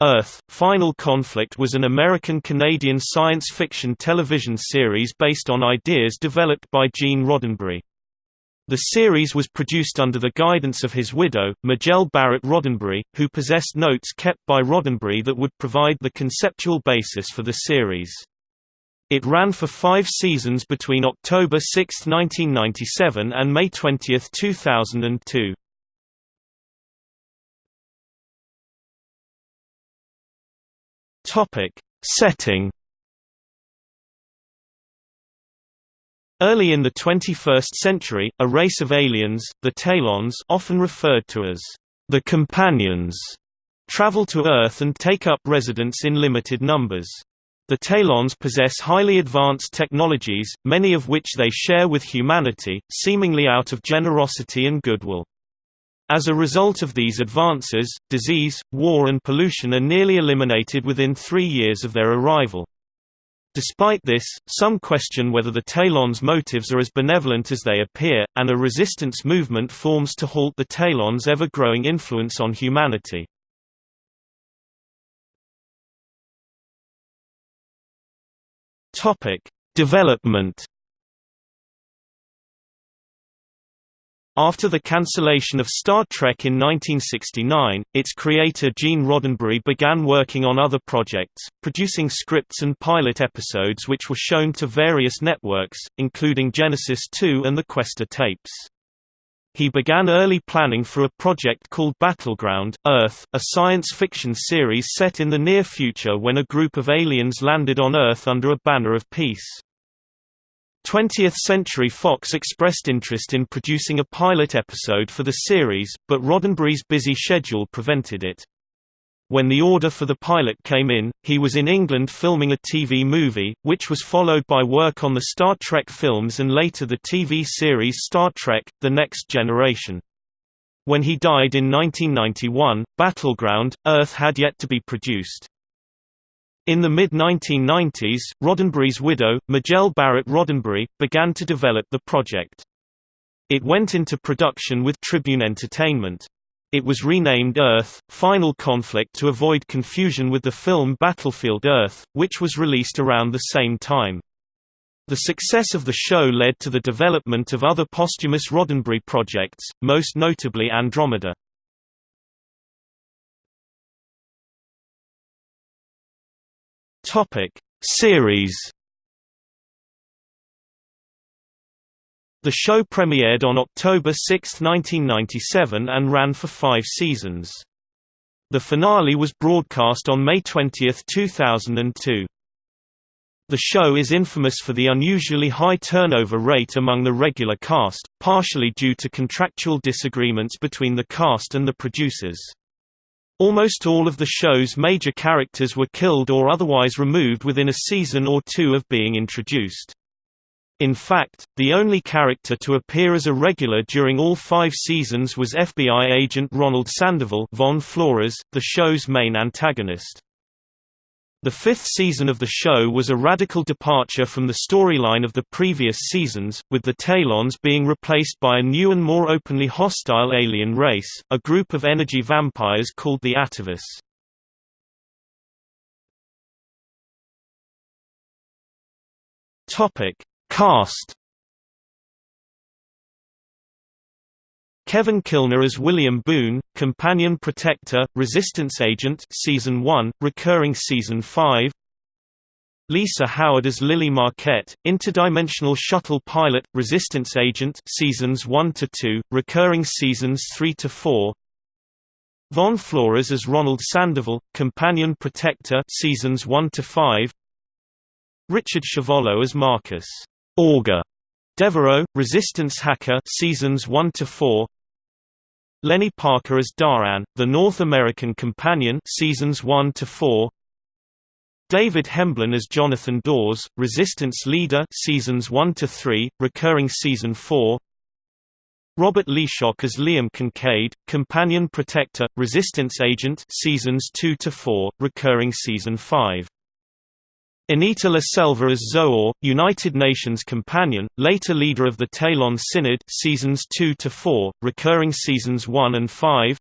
Earth, Final Conflict was an American-Canadian science fiction television series based on ideas developed by Gene Roddenberry. The series was produced under the guidance of his widow, Majel Barrett Roddenberry, who possessed notes kept by Roddenberry that would provide the conceptual basis for the series. It ran for five seasons between October 6, 1997 and May 20, 2002. Topic: Setting. Early in the 21st century, a race of aliens, the Taelons often referred to as the Companions, travel to Earth and take up residence in limited numbers. The Taelons possess highly advanced technologies, many of which they share with humanity, seemingly out of generosity and goodwill. As a result of these advances, disease, war and pollution are nearly eliminated within three years of their arrival. Despite this, some question whether the Taelon's motives are as benevolent as they appear, and a resistance movement forms to halt the Taelon's ever-growing influence on humanity. Development After the cancellation of Star Trek in 1969, its creator Gene Roddenberry began working on other projects, producing scripts and pilot episodes which were shown to various networks, including Genesis 2 and the Questor tapes. He began early planning for a project called Battleground, Earth, a science fiction series set in the near future when a group of aliens landed on Earth under a banner of peace. 20th Century Fox expressed interest in producing a pilot episode for the series, but Roddenberry's busy schedule prevented it. When the order for the pilot came in, he was in England filming a TV movie, which was followed by work on the Star Trek films and later the TV series Star Trek – The Next Generation. When he died in 1991, Battleground – Earth had yet to be produced. In the mid-1990s, Roddenberry's widow, Majel Barrett Roddenberry, began to develop the project. It went into production with Tribune Entertainment. It was renamed Earth, Final Conflict to avoid confusion with the film Battlefield Earth, which was released around the same time. The success of the show led to the development of other posthumous Roddenberry projects, most notably Andromeda. Topic Series The show premiered on October 6, 1997 and ran for five seasons. The finale was broadcast on May 20, 2002. The show is infamous for the unusually high turnover rate among the regular cast, partially due to contractual disagreements between the cast and the producers. Almost all of the show's major characters were killed or otherwise removed within a season or two of being introduced. In fact, the only character to appear as a regular during all five seasons was FBI agent Ronald Sandoval Von Flores, the show's main antagonist. The fifth season of the show was a radical departure from the storyline of the previous seasons, with the Taelons being replaced by a new and more openly hostile alien race, a group of energy vampires called the Atavus. Cast Kevin Kilner as William Boone, Companion Protector, Resistance Agent Season 1, recurring Season 5 Lisa Howard as Lili Marquette, Interdimensional Shuttle Pilot, Resistance Agent Seasons 1 to 2, recurring Seasons 3 to 4 Von Flores as Ronald Sandoval, Companion Protector Seasons 1 to 5 Richard Chevolleau as Marcus. Augur. Devereaux, Resistance Hacker Seasons 1–4 Leni Parker as Da'an, the North American Companion seasons 1 to 4. David Hemblen as Jonathan Dawes, Resistance Leader seasons 1 to 3, recurring season 4. Robert Leeshock as Liam Kincaid, Companion Protector, Resistance Agent seasons 2 to 4, recurring season 5. Anita La Selva as Zo'or, United Nations companion, later leader of the Taelon Synod seasons 2 to 4, recurring seasons 1 and 5.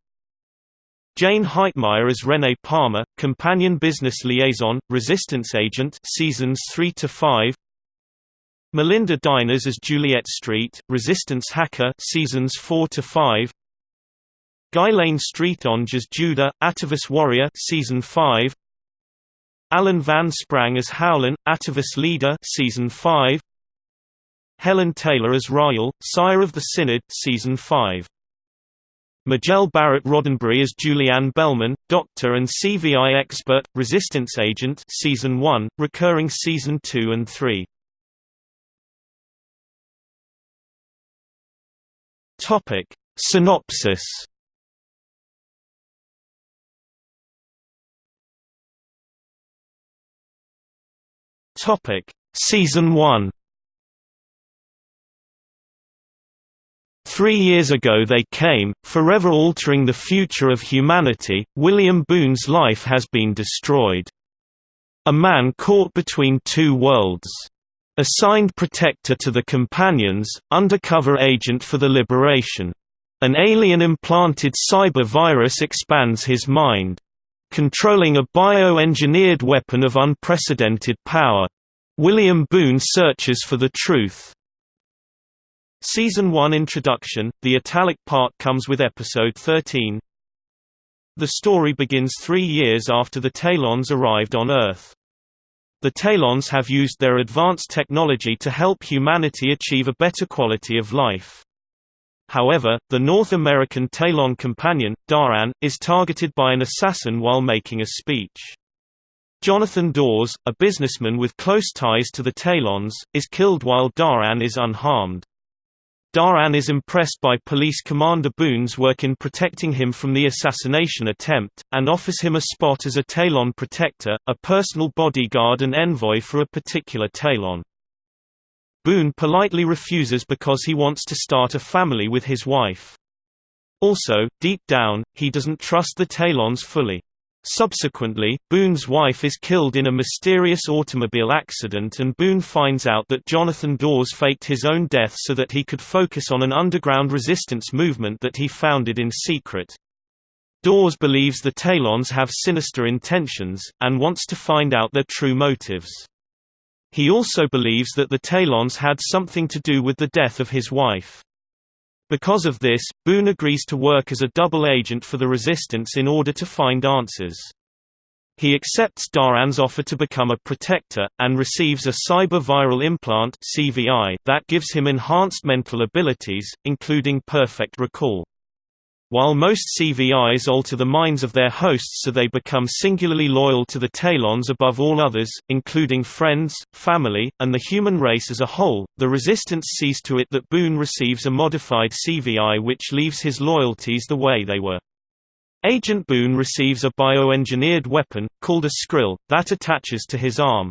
Jayne Heitmeyer as Renee Palmer, companion business liaison, resistance agent seasons 3 to 5. Melinda Deines as Juliet Street, resistance hacker seasons 4 to 5. Guylaine St-Onge as Juda, Atavist warrior season 5. Alan Van Sprang as Howlyn, Atavist leader season 5. Helen Taylor as Rael, sire of the Synod season 5. Majel Barrett Roddenberry as Julianne Belman, doctor and CVI expert, resistance agent season 1, recurring season 2 and 3. Topic: Synopsis. Topic: Season 1. Three years ago they came, forever altering the future of humanity. William Boone's life has been destroyed. A man caught between two worlds. Assigned protector to the Companions, undercover agent for the Liberation. An alien-implanted cyber virus expands his mind. Controlling a bio-engineered weapon of unprecedented power. William Boone searches for the truth. Season 1 Introduction – The italic part comes with Episode 13. The story begins three years after the Taelons arrived on Earth. The Taelons have used their advanced technology to help humanity achieve a better quality of life. However, the North American Taelon companion, Da'an, is targeted by an assassin while making a speech. Jonathan Dawes, a businessman with close ties to the Taelons, is killed while Da'an is unharmed. Da'an is impressed by Police Commander Boone's work in protecting him from the assassination attempt, and offers him a spot as a Taelon protector, a personal bodyguard and envoy for a particular Taelon. Boone politely refuses because he wants to start a family with his wife. Also, deep down, he doesn't trust the Taelons fully. Subsequently, Boone's wife is killed in a mysterious automobile accident and Boone finds out that Jonathan Dawes faked his own death so that he could focus on an underground resistance movement that he founded in secret. Dawes believes the Taelons have sinister intentions, and wants to find out their true motives. He also believes that the Taelons had something to do with the death of his wife. Because of this, Boone agrees to work as a double agent for the Resistance in order to find answers. He accepts Da'an's offer to become a protector, and receives a cyber-viral implant that gives him enhanced mental abilities, including perfect recall. While most CVIs alter the minds of their hosts so they become singularly loyal to the Taelons above all others, including friends, family, and the human race as a whole, the Resistance sees to it that Boone receives a modified CVI which leaves his loyalties the way they were. Agent Boone receives a bioengineered weapon, called a Skrill, that attaches to his arm.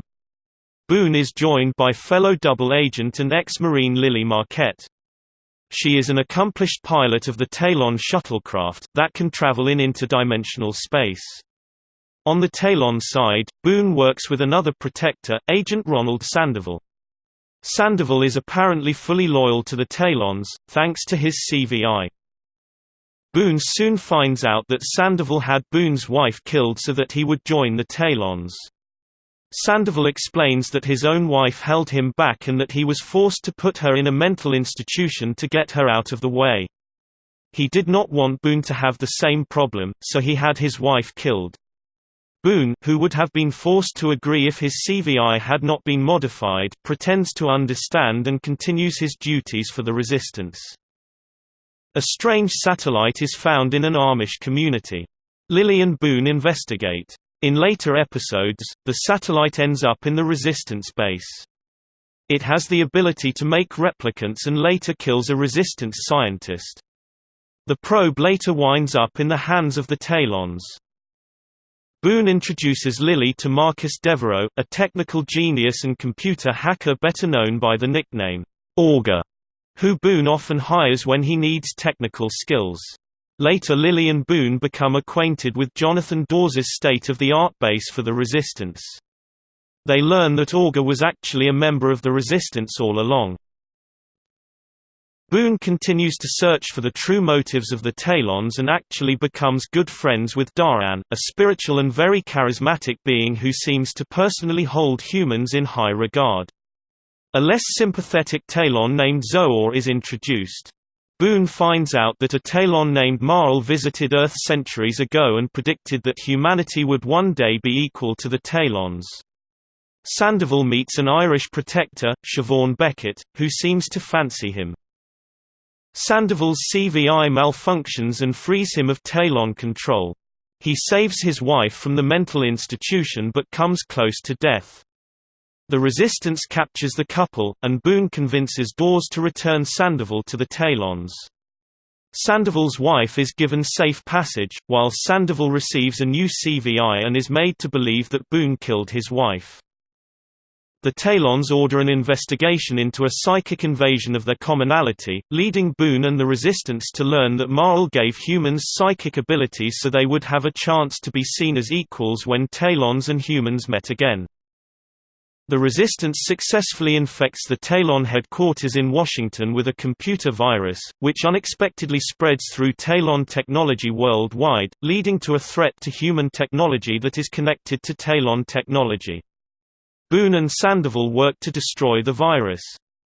Boone is joined by fellow double agent and ex-Marine Lili Marquette. She is an accomplished pilot of the Taelon shuttlecraft, that can travel in interdimensional space. On the Taelon side, Boone works with another protector, Agent Ronald Sandoval. Sandoval is apparently fully loyal to the Taelons, thanks to his CVI. Boone soon finds out that Sandoval had Boone's wife killed so that he would join the Taelons. Sandoval explains that his own wife held him back and that he was forced to put her in a mental institution to get her out of the way. He did not want Boone to have the same problem, so he had his wife killed. Boone, who would have been forced to agree if his CVI had not been modified, pretends to understand and continues his duties for the resistance. A strange satellite is found in an Amish community. Lili and Boone investigate. In later episodes, the satellite ends up in the Resistance base. It has the ability to make replicants and later kills a Resistance scientist. The probe later winds up in the hands of the Taelons. Boone introduces Lili to Marcus Devereaux, a technical genius and computer hacker better known by the nickname, Augur, who Boone often hires when he needs technical skills. Later Lili and Boone become acquainted with Jonathan Dawes' state-of-the-art base for the Resistance. They learn that Augur was actually a member of the Resistance all along. Boone continues to search for the true motives of the Taelons and actually becomes good friends with Da'an, a spiritual and very charismatic being who seems to personally hold humans in high regard. A less sympathetic Taelon named Zo'or is introduced. Boone finds out that a Taelon named Ma'el visited Earth centuries ago and predicted that humanity would one day be equal to the Taelons. Sandoval meets an Irish protector, Siobhan Beckett, who seems to fancy him. Sandoval's CVI malfunctions and frees him of Taelon control. He saves his wife from the mental institution but comes close to death. The resistance captures the couple, and Boone convinces Dawes to return Sandoval to the Taelons. Sandoval's wife is given safe passage, while Sandoval receives a new CVI and is made to believe that Boone killed his wife. The Taelons order an investigation into a psychic invasion of their commonality, leading Boone and the Resistance to learn that Ma'el gave humans psychic abilities so they would have a chance to be seen as equals when Taelons and humans met again. The Resistance successfully infects the Taelon headquarters in Washington with a computer virus, which unexpectedly spreads through Taelon technology worldwide, leading to a threat to human technology that is connected to Taelon technology. Boone and Sandoval work to destroy the virus.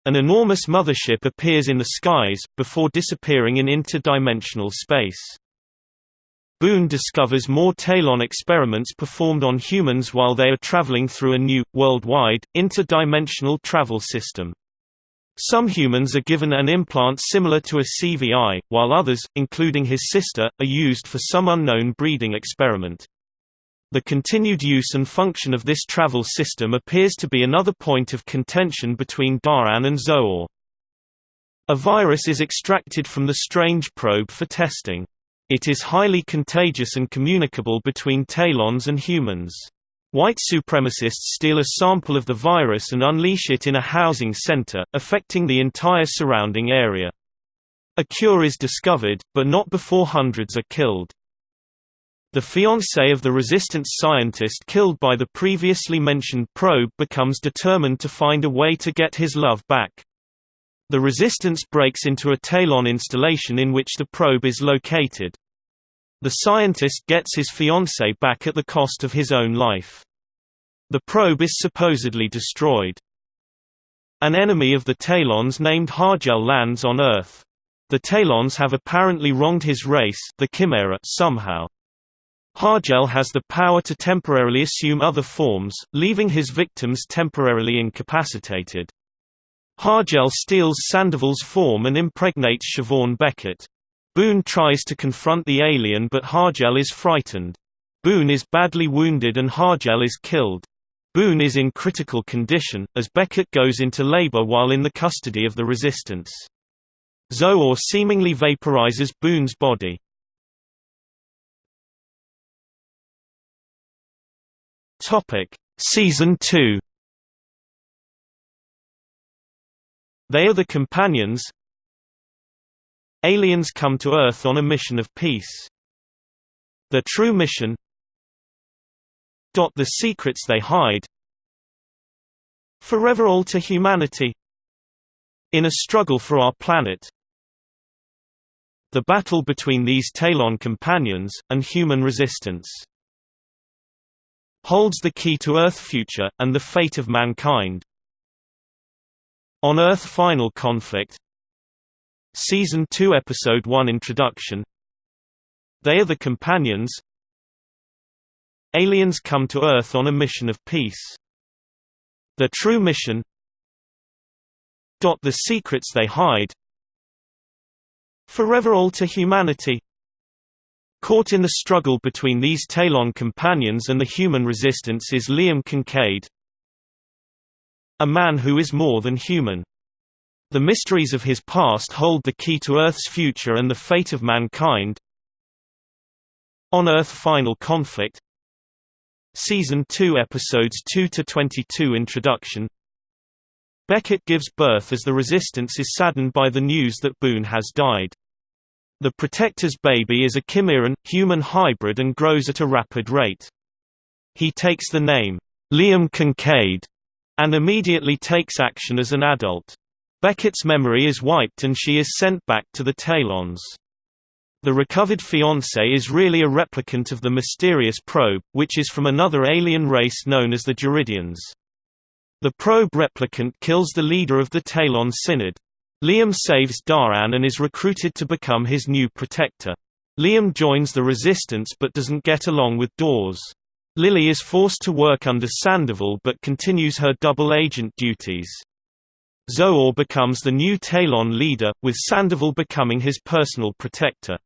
An enormous mothership appears in the skies, before disappearing in interdimensional space. Boone discovers more Taelon experiments performed on humans while they are traveling through a new, worldwide, interdimensional travel system. Some humans are given an implant similar to a CVI, while others, including his sister, are used for some unknown breeding experiment. The continued use and function of this travel system appears to be another point of contention between Da'an and Zo'or. A virus is extracted from the strange probe for testing. It is highly contagious and communicable between Taelons and humans. White supremacists steal a sample of the virus and unleash it in a housing center, affecting the entire surrounding area. A cure is discovered, but not before hundreds are killed. The fiancé of the resistance scientist killed by the previously mentioned probe becomes determined to find a way to get his love back. The resistance breaks into a Taelon installation in which the probe is located. The scientist gets his fiancé back at the cost of his own life. The probe is supposedly destroyed. An enemy of the Taelons named Ha'gel lands on Earth. The Taelons have apparently wronged his race the Kimera somehow. Ha'gel has the power to temporarily assume other forms, leaving his victims temporarily incapacitated. Ha'gel steals Sandoval's form and impregnates Siobhan Beckett. Boone tries to confront the alien but Ha'gel is frightened. Boone is badly wounded and Ha'gel is killed. Boone is in critical condition, as Beckett goes into labor while in the custody of the Resistance. Zo'or seemingly vaporizes Boone's body. Season 2. They are the companions. Aliens come to Earth on a mission of peace. Their true mission. The secrets they hide. Forever alter humanity. In a struggle for our planet. The battle between these Taelon companions, and human resistance holds the key to Earth future, and the fate of mankind. On Earth Final Conflict. Season 2 Episode 1 Introduction. They are the companions. Aliens come to Earth on a mission of peace. Their true mission. The secrets they hide. Forever alter humanity. Caught in the struggle between these Taelon companions and the human resistance is Liam Kincaid, a man who is more than human. The mysteries of his past hold the key to Earth's future and the fate of mankind. On Earth Final Conflict Season 2 Episodes 2–22 Introduction Beckett gives birth as the Resistance is saddened by the news that Boone has died. The Protector's baby is a chimeran, human hybrid and grows at a rapid rate. He takes the name, Liam Kincaid, and immediately takes action as an adult. Beckett's memory is wiped and she is sent back to the Taelons. The recovered fiancé is really a replicant of the mysterious probe, which is from another alien race known as the Jaridians. The probe replicant kills the leader of the Taelon Synod. Liam saves Da'an and is recruited to become his new protector. Liam joins the resistance but doesn't get along with Dawes. Lili is forced to work under Sandoval but continues her double agent duties. Zo'or becomes the new Taelon leader, with Sandoval becoming his personal protector.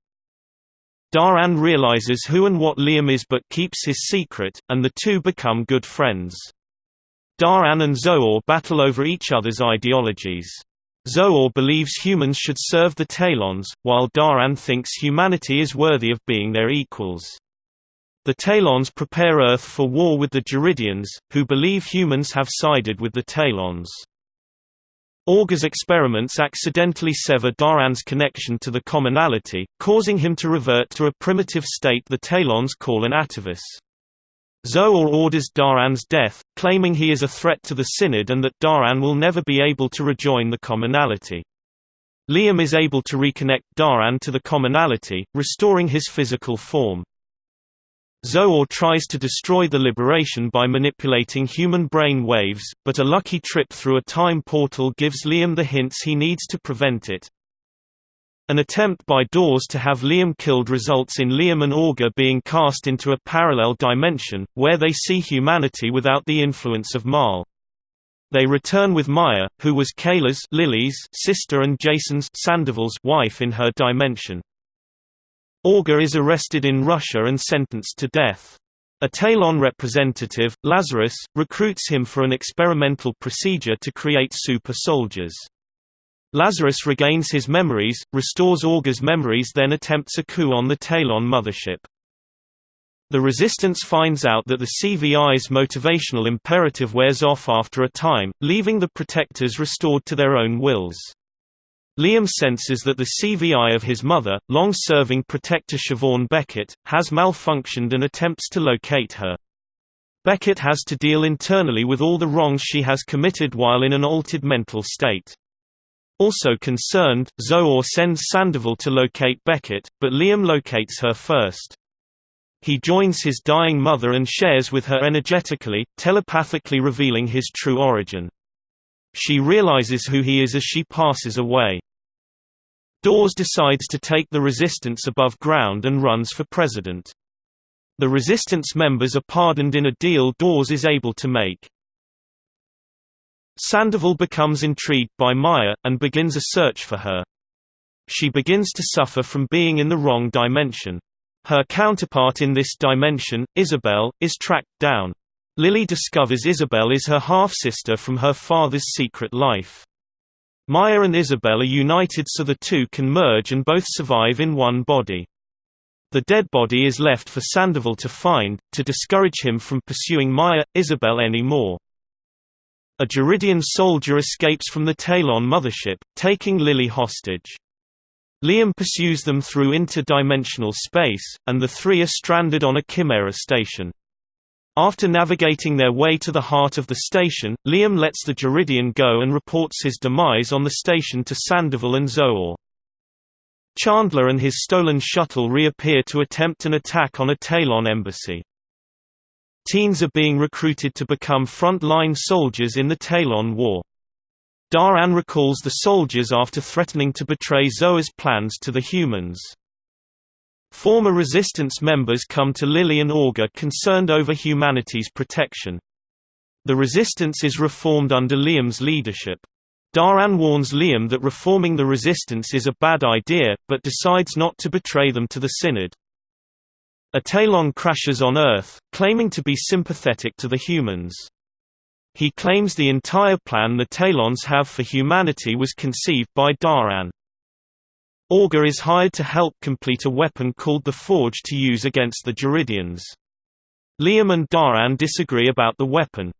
Da'an realizes who and what Liam is but keeps his secret, and the two become good friends. Da'an and Zo'or battle over each other's ideologies. Zo'or believes humans should serve the Taelons, while Da'an thinks humanity is worthy of being their equals. The Taelons prepare Earth for war with the Jaridians, who believe humans have sided with the Taelons. Augur's experiments accidentally sever Da'an's connection to the commonality, causing him to revert to a primitive state the Taelons call an atavus. Zo'or orders Da'an's death, claiming he is a threat to the Synod and that Da'an will never be able to rejoin the commonality. Liam is able to reconnect Da'an to the commonality, restoring his physical form. Zo'or tries to destroy the liberation by manipulating human brain waves, but a lucky trip through a time portal gives Liam the hints he needs to prevent it. An attempt by Dawes to have Liam killed results in Liam and Augur being cast into a parallel dimension, where they see humanity without the influence of Ma'el. They return with Maya, who was Kayla's Lili's sister and Jason's wife in her dimension. Augur is arrested in Russia and sentenced to death. A Taelon representative, Lazarus, recruits him for an experimental procedure to create super soldiers. Lazarus regains his memories, restores Augur's memories then attempts a coup on the Taelon mothership. The Resistance finds out that the CVI's motivational imperative wears off after a time, leaving the Protectors restored to their own wills. Liam senses that the CVI of his mother, long-serving protector Siobhan Beckett, has malfunctioned and attempts to locate her. Beckett has to deal internally with all the wrongs she has committed while in an altered mental state. Also concerned, Zo'or sends Sandoval to locate Beckett, but Liam locates her first. He joins his dying mother and shares with her energetically, telepathically revealing his true origin. She realizes who he is as she passes away. Dawes decides to take the resistance above ground and runs for president. The resistance members are pardoned in a deal Dawes is able to make. Sandoval becomes intrigued by Maya, and begins a search for her. She begins to suffer from being in the wrong dimension. Her counterpart in this dimension, Isabel, is tracked down. Lili discovers Isabel is her half-sister from her father's secret life. Maya and Isabel are united so the two can merge and both survive in one body. The dead body is left for Sandoval to find, to discourage him from pursuing Maya, Isabel anymore. A Jaridian soldier escapes from the Taelon mothership, taking Lili hostage. Liam pursues them through interdimensional space, and the three are stranded on a Kimera station. After navigating their way to the heart of the station, Liam lets the Jaridian go and reports his demise on the station to Sandoval and Zo'or. Chandler and his stolen shuttle reappear to attempt an attack on a Taelon embassy. Teens are being recruited to become front-line soldiers in the Taelon War. Da'an recalls the soldiers after threatening to betray Zo'or's plans to the humans. Former resistance members come to Lili and Augur concerned over humanity's protection. The resistance is reformed under Liam's leadership. Da'an warns Liam that reforming the resistance is a bad idea, but decides not to betray them to the Synod. A Taelon crashes on Earth, claiming to be sympathetic to the humans. He claims the entire plan the Taelons have for humanity was conceived by Da'an. Augur is hired to help complete a weapon called the Forge to use against the Jaridians. Liam and Da'an disagree about the weapon.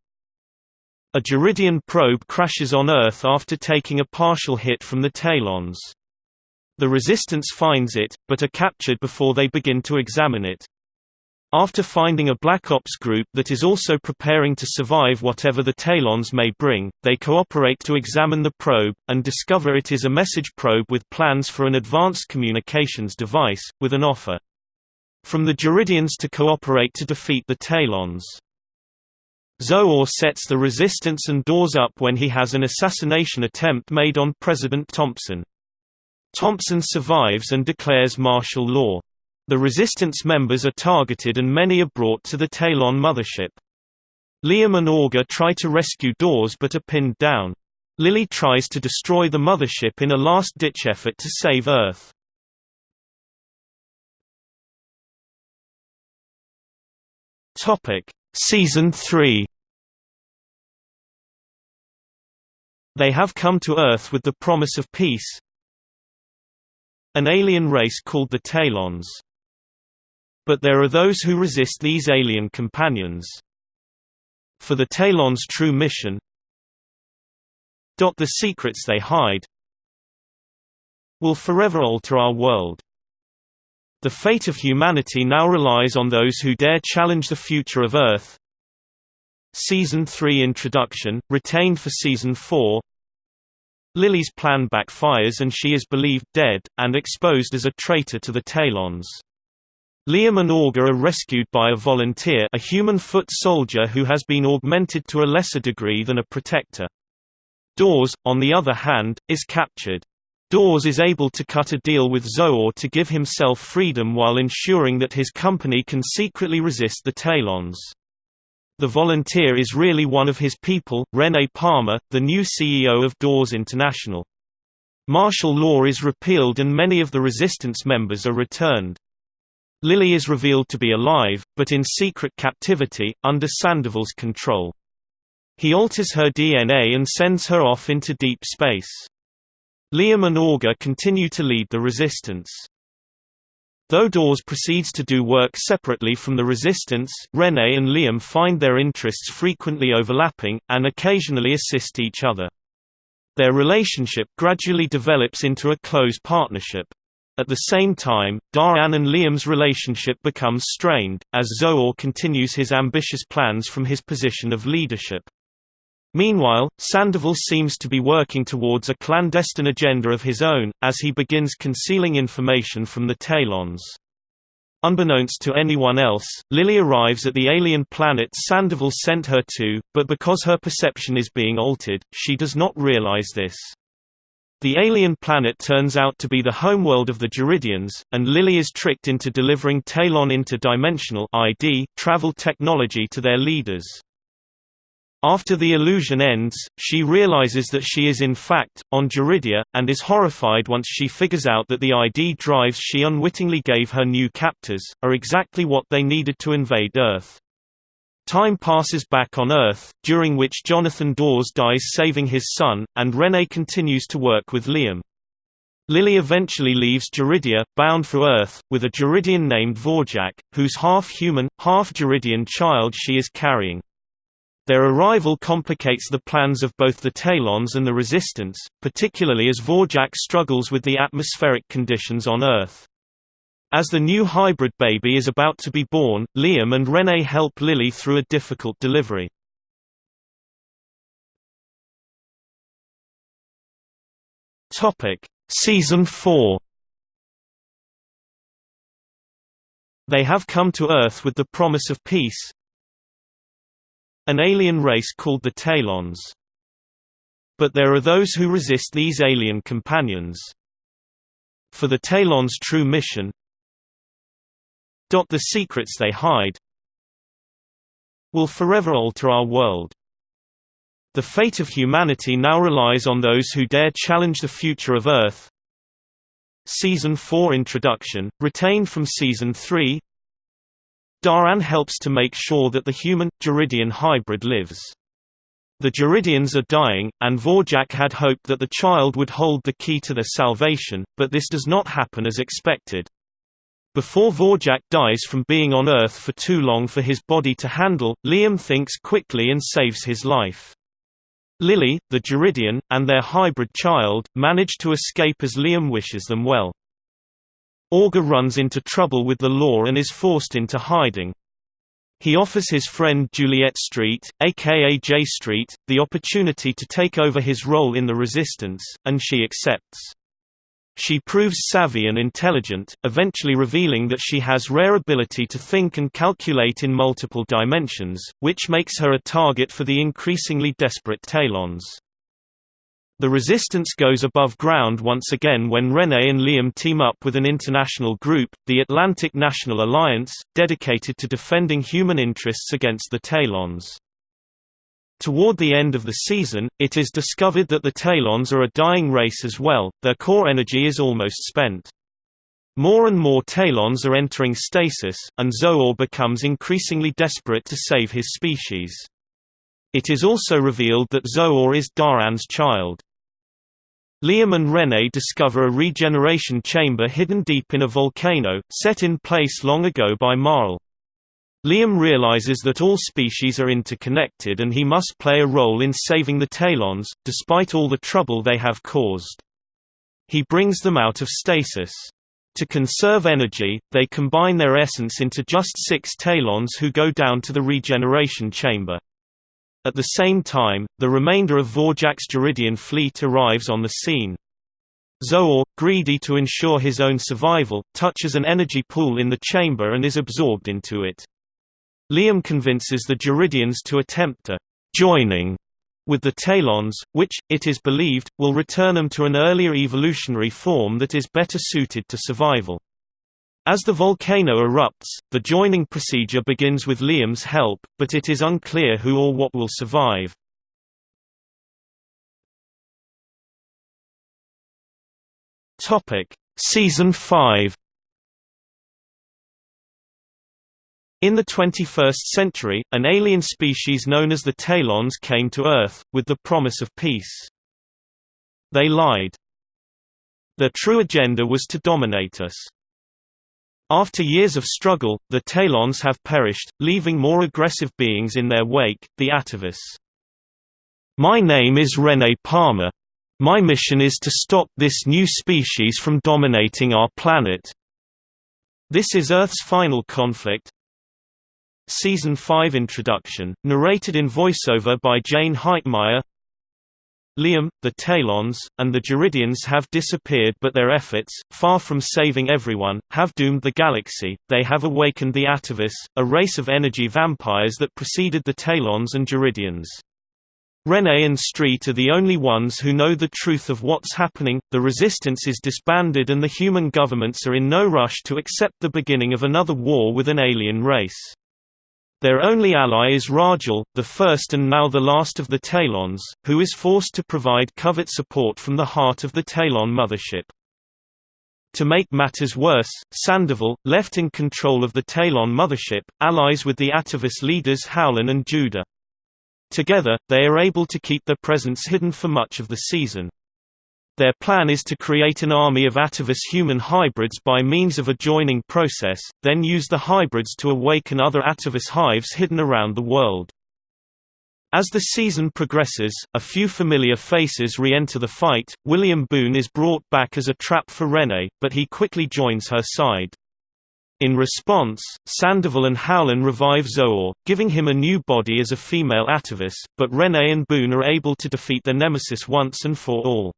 A Jaridian probe crashes on Earth after taking a partial hit from the Taelons. The Resistance finds it, but are captured before they begin to examine it. After finding a Black Ops group that is also preparing to survive whatever the Taelons may bring, they cooperate to examine the probe, and discover it is a message probe with plans for an advanced communications device, with an offer from the Jaridians to cooperate to defeat the Taelons. Zo'or sets the resistance and Dawes up when he has an assassination attempt made on President Thompson. Thompson survives and declares martial law. The resistance members are targeted and many are brought to the Taelon mothership. Liam and Augur try to rescue Dawes but are pinned down. Lili tries to destroy the mothership in a last-ditch effort to save Earth. Topic: Season 3. They have come to Earth with the promise of peace. An alien race called the Taelons. But there are those who resist these alien companions. For the Taelons' true mission The secrets they hide will forever alter our world. The fate of humanity now relies on those who dare challenge the future of Earth. Season 3 Introduction, retained for Season 4 Lili's plan backfires and she is believed dead, and exposed as a traitor to the Taelons. Liam and Augur are rescued by a volunteer a human foot soldier who has been augmented to a lesser degree than a protector. Dawes, on the other hand, is captured. Dawes is able to cut a deal with Zo'or to give himself freedom while ensuring that his company can secretly resist the Taelons. The volunteer is really one of his people, Rene Palmer, the new CEO of Dawes International. Martial law is repealed and many of the resistance members are returned. Lili is revealed to be alive, but in secret captivity, under Sandoval's control. He alters her DNA and sends her off into deep space. Liam and Augur continue to lead the resistance. Though Dawes proceeds to do work separately from the resistance, Rene and Liam find their interests frequently overlapping, and occasionally assist each other. Their relationship gradually develops into a close partnership. At the same time, Da'an and Liam's relationship becomes strained, as Zo'or continues his ambitious plans from his position of leadership. Meanwhile, Sandoval seems to be working towards a clandestine agenda of his own, as he begins concealing information from the Taelons. Unbeknownst to anyone else, Lili arrives at the alien planet Sandoval sent her to, but because her perception is being altered, she does not realize this. The alien planet turns out to be the homeworld of the Jaridians, and Lili is tricked into delivering Taelon interdimensional ID travel technology to their leaders. After the illusion ends, she realizes that she is in fact, on Jaridia, and is horrified once she figures out that the ID drives she unwittingly gave her new captors, are exactly what they needed to invade Earth. Time passes back on Earth, during which Jonathan Dawes dies saving his son, and Rene continues to work with Liam. Lili eventually leaves Jaridia, bound for Earth, with a Jaridian named Vorjack, whose half-human, half-Jaridian child she is carrying. Their arrival complicates the plans of both the Taelons and the Resistance, particularly as Vorjack struggles with the atmospheric conditions on Earth. As the new hybrid baby is about to be born, Liam and Rene help Lili through a difficult delivery. Topic: Season 4. They have come to Earth with the promise of peace. An alien race called the Taelons. But there are those who resist these alien companions. For the Taelons' true mission, the secrets they hide will forever alter our world. The fate of humanity now relies on those who dare challenge the future of Earth. Season 4 Introduction, retained from Season 3 Da'an helps to make sure that the human-Jaridian hybrid lives. The Jaridians are dying, and Vorjack had hoped that the child would hold the key to their salvation, but this does not happen as expected. Before Vorjack dies from being on Earth for too long for his body to handle, Liam thinks quickly and saves his life. Lili, the Jaridian, and their hybrid child, manage to escape as Liam wishes them well. Augur runs into trouble with the law and is forced into hiding. He offers his friend Juliet Street, aka J Street, the opportunity to take over his role in the resistance, and she accepts. She proves savvy and intelligent, eventually revealing that she has rare ability to think and calculate in multiple dimensions, which makes her a target for the increasingly desperate Taelons. The resistance goes above ground once again when Renee and Liam team up with an international group, the Atlantic National Alliance, dedicated to defending human interests against the Taelons. Toward the end of the season, it is discovered that the Taelons are a dying race as well, their core energy is almost spent. More and more Taelons are entering stasis, and Zo'or becomes increasingly desperate to save his species. It is also revealed that Zo'or is Da'an's child. Liam and Renee discover a regeneration chamber hidden deep in a volcano, set in place long ago by Ma'el. Liam realizes that all species are interconnected and he must play a role in saving the Taelons, despite all the trouble they have caused. He brings them out of stasis. To conserve energy, they combine their essence into just six Taelons who go down to the regeneration chamber. At the same time, the remainder of Vorjack's Jaridian fleet arrives on the scene. Zo'or, greedy to ensure his own survival, touches an energy pool in the chamber and is absorbed into it. Liam convinces the Jaridians to attempt a «joining» with the Taelons, which, it is believed, will return them to an earlier evolutionary form that is better suited to survival. As the volcano erupts, the joining procedure begins with Liam's help, but it is unclear who or what will survive. Season 5 In the 21st century, an alien species known as the Taelons came to Earth, with the promise of peace. They lied. Their true agenda was to dominate us. After years of struggle, the Taelons have perished, leaving more aggressive beings in their wake, the Atavus. My name is Rene Palmer. My mission is to stop this new species from dominating our planet. This is Earth's final conflict. Season 5 Introduction, narrated in voiceover by Jayne Heitmeyer Liam, the Taelons, and the Jaridians have disappeared but their efforts, far from saving everyone, have doomed the galaxy. They have awakened the Atavus, a race of energy vampires that preceded the Taelons and Jaridians. Renee and Street are the only ones who know the truth of what's happening, the resistance is disbanded and the human governments are in no rush to accept the beginning of another war with an alien race. Their only ally is Ra'jel, the first and now the last of the Taelons, who is forced to provide covert support from the heart of the Taelon mothership. To make matters worse, Sandoval, left in control of the Taelon mothership, allies with the Atavus leaders Howlyn and Juda. Together, they are able to keep their presence hidden for much of the season. Their plan is to create an army of Atavus human hybrids by means of a joining process, then use the hybrids to awaken other Atavus hives hidden around the world. As the season progresses, a few familiar faces re-enter the fight. William Boone is brought back as a trap for René, but he quickly joins her side. In response, Sandoval and Howlyn revive Zo'or, giving him a new body as a female Atavus, but René and Boone are able to defeat their nemesis once and for all.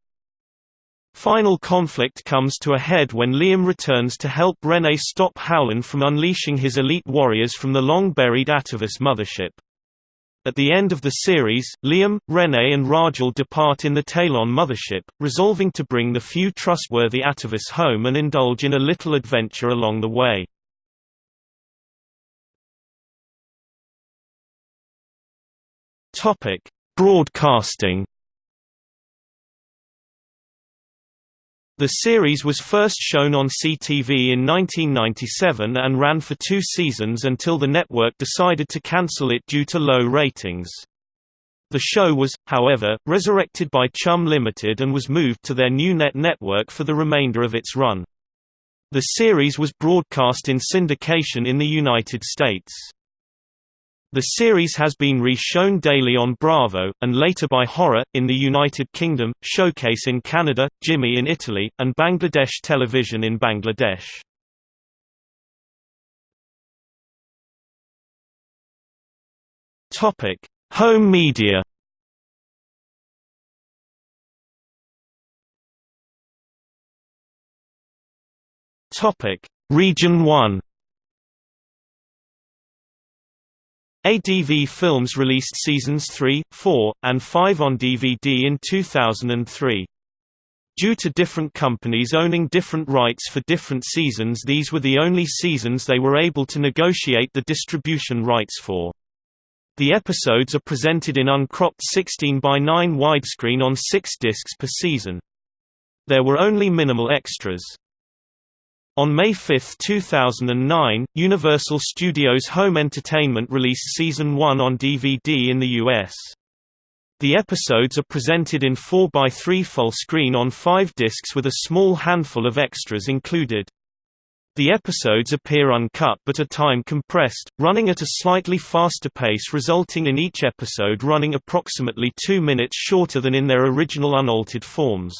Final conflict comes to a head when Liam returns to help Renee stop Howlyn from unleashing his elite warriors from the long-buried Atavus mothership. At the end of the series, Liam, Renee and Ra'jel depart in the Taelon mothership, resolving to bring the few trustworthy Atavus home and indulge in a little adventure along the way. Broadcasting The series was first shown on CTV in 1997 and ran for two seasons until the network decided to cancel it due to low ratings. The show was, however, resurrected by Chum Limited and was moved to their new net network for the remainder of its run. The series was broadcast in syndication in the United States. The series has been re-shown daily on Bravo, and later by Horror, in the United Kingdom, Showcase in Canada, Jimmy in Italy, and Bangladesh Television in Bangladesh. Topic: Home media. Topic: Region 1. ADV Films released seasons 3, 4, and 5 on DVD in 2003. Due to different companies owning different rights for different seasons these were the only seasons they were able to negotiate the distribution rights for. The episodes are presented in uncropped 16 by 9 widescreen on 6 discs per season. There were only minimal extras. On May 5, 2009, Universal Studios Home Entertainment released Season 1 on DVD in the US. The episodes are presented in 4x3 full screen on five discs with a small handful of extras included. The episodes appear uncut but are time compressed, running at a slightly faster pace resulting in each episode running approximately two minutes shorter than in their original unaltered forms.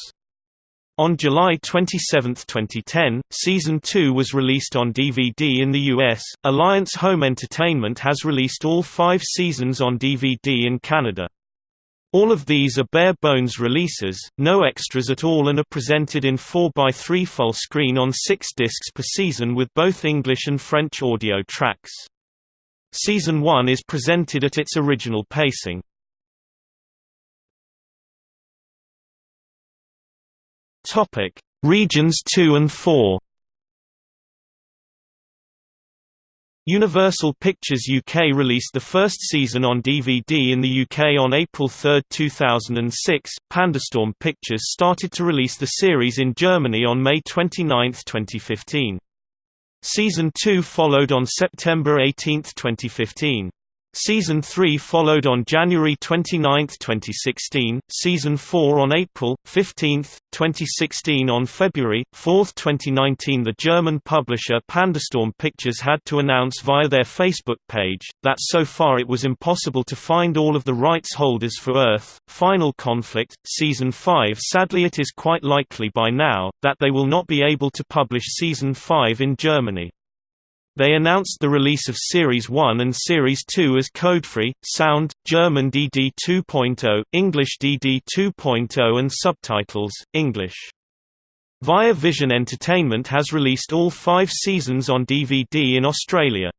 On July 27, 2010, Season 2 was released on DVD in the US. Alliance Home Entertainment has released all five seasons on DVD in Canada. All of these are bare-bones releases, no extras at all and are presented in 4x3 full screen on 6 discs per season with both English and French audio tracks. Season 1 is presented at its original pacing. Regions 2 and 4 Universal Pictures UK released the first season on DVD in the UK on April 3, 2006. Pandastorm Pictures started to release the series in Germany on May 29, 2015. Season 2 followed on September 18, 2015. Season 3 followed on January 29, 2016, Season 4 on April 15, 2016 On February 4, 2019 the German publisher Pandastorm Pictures had to announce via their Facebook page, that so far it was impossible to find all of the rights holders for Earth, Final Conflict, Season 5 Sadly it is quite likely by now, that they will not be able to publish Season 5 in Germany. They announced the release of Series 1 and Series 2 as codefree, sound, German DD 2.0, English DD 2.0 and subtitles, English. Via Vision Entertainment has released all five seasons on DVD in Australia.